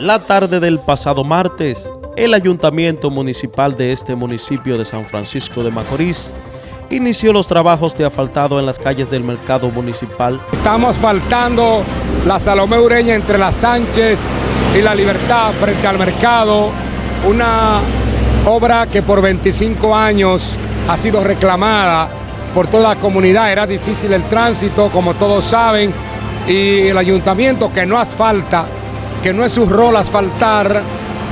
La tarde del pasado martes, el Ayuntamiento Municipal de este municipio de San Francisco de Macorís inició los trabajos de asfaltado en las calles del mercado municipal. Estamos asfaltando la Salomé Ureña entre la Sánchez y la Libertad frente al mercado, una obra que por 25 años ha sido reclamada por toda la comunidad, era difícil el tránsito, como todos saben, y el ayuntamiento que no asfalta que no es su rol asfaltar,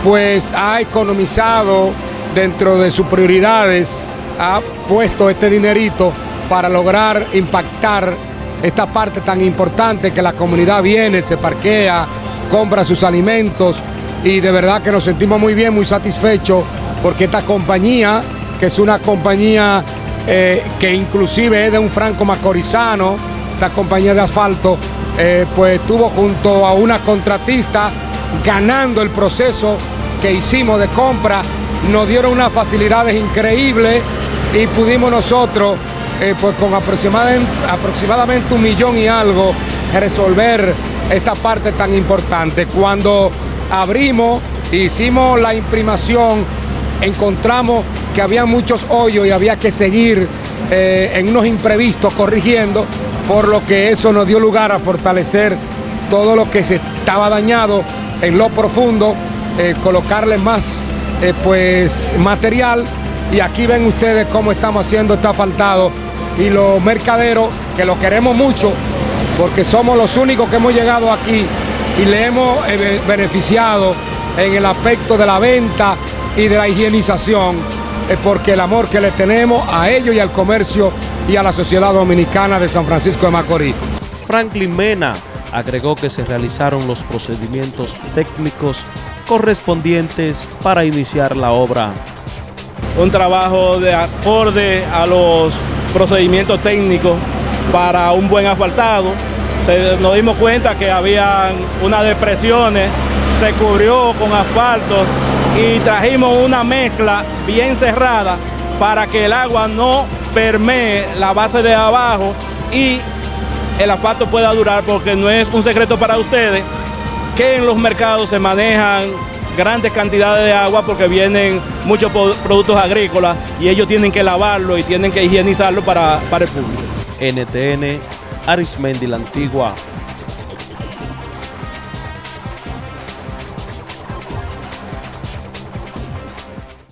pues ha economizado dentro de sus prioridades, ha puesto este dinerito para lograr impactar esta parte tan importante que la comunidad viene, se parquea, compra sus alimentos y de verdad que nos sentimos muy bien, muy satisfechos porque esta compañía, que es una compañía eh, que inclusive es de un franco macorizano, esta compañía de asfalto, eh, pues estuvo junto a una contratista ganando el proceso que hicimos de compra, nos dieron unas facilidades increíbles y pudimos nosotros, eh, pues con aproximadamente, aproximadamente un millón y algo, resolver esta parte tan importante. Cuando abrimos, hicimos la imprimación, encontramos que había muchos hoyos y había que seguir eh, en unos imprevistos corrigiendo por lo que eso nos dio lugar a fortalecer todo lo que se estaba dañado en lo profundo, eh, colocarle más eh, pues, material. Y aquí ven ustedes cómo estamos haciendo este asfaltado y los mercaderos que lo queremos mucho porque somos los únicos que hemos llegado aquí y le hemos eh, beneficiado en el aspecto de la venta y de la higienización es porque el amor que le tenemos a ellos y al comercio y a la sociedad dominicana de San Francisco de Macorís. Franklin Mena agregó que se realizaron los procedimientos técnicos correspondientes para iniciar la obra. Un trabajo de acorde a los procedimientos técnicos para un buen asfaltado. nos dimos cuenta que había unas depresiones, se cubrió con asfalto y trajimos una mezcla bien cerrada para que el agua no permee la base de abajo y el asfalto pueda durar porque no es un secreto para ustedes que en los mercados se manejan grandes cantidades de agua porque vienen muchos productos agrícolas y ellos tienen que lavarlo y tienen que higienizarlo para, para el público. NTN, Arismendi la Antigua,